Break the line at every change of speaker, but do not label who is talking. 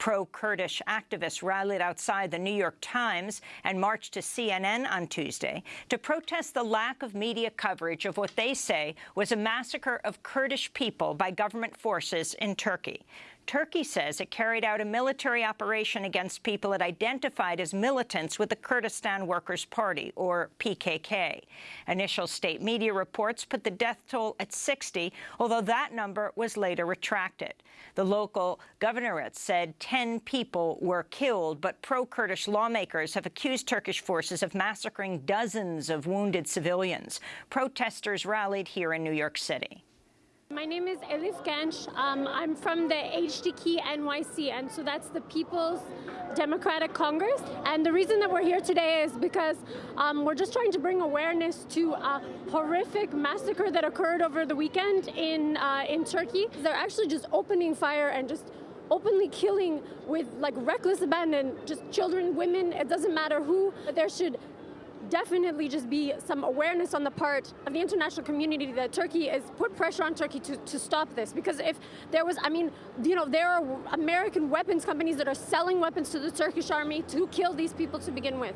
Pro-Kurdish activists rallied outside the New York Times and marched to CNN on Tuesday to protest the lack of media coverage of what they say was a massacre of Kurdish people by government forces in Turkey. Turkey says it carried out a military operation against people it identified as militants with the Kurdistan Workers' Party, or PKK. Initial state media reports put the death toll at 60, although that number was later retracted. The local governorate said 10 people were killed, but pro-Kurdish lawmakers have accused Turkish forces of massacring dozens of wounded civilians. Protesters rallied here in New York City.
My name is Elif Genç. Um, I'm from the HDK NYC, and so that's the People's Democratic Congress. And the reason that we're here today is because um, we're just trying to bring awareness to a horrific massacre that occurred over the weekend in uh, in Turkey. They're actually just opening fire and just openly killing with like reckless abandon just children women it doesn't matter who But there should definitely just be some awareness on the part of the international community that Turkey is put pressure on Turkey to, to stop this. Because if there was, I mean, you know, there are American weapons companies that are selling weapons to the Turkish army to kill these people to begin with.